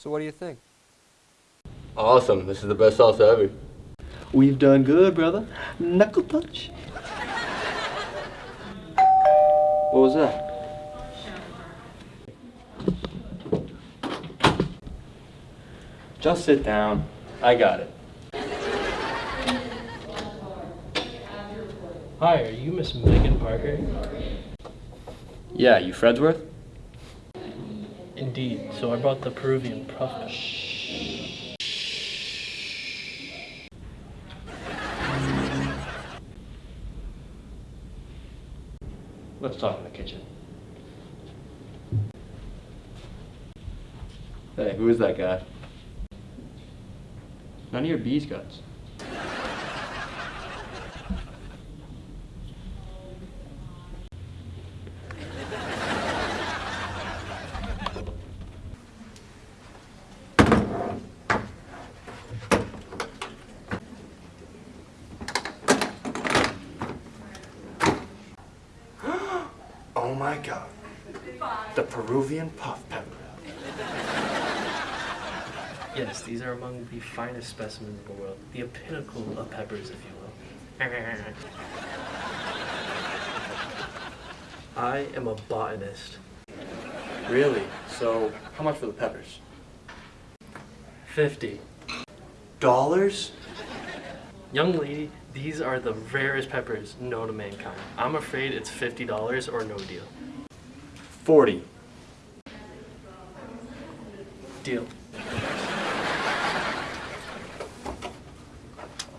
So what do you think? Awesome. This is the best salsa ever. We've done good, brother. Knuckle punch. What was that? Just sit down. I got it. Hi, are you Miss Megan Parker? Yeah, you Fredsworth? Indeed. So I brought the Peruvian puff. Let's talk in the kitchen. Hey, who is that guy? None of your bees guts. My god. The Peruvian puff pepper. Yes, these are among the finest specimens in the world. The pinnacle of peppers, if you will. I am a botanist. Really? So, how much for the peppers? 50. Dollars? Young lady, these are the rarest peppers known to mankind. I'm afraid it's $50 or no deal. 40. Deal.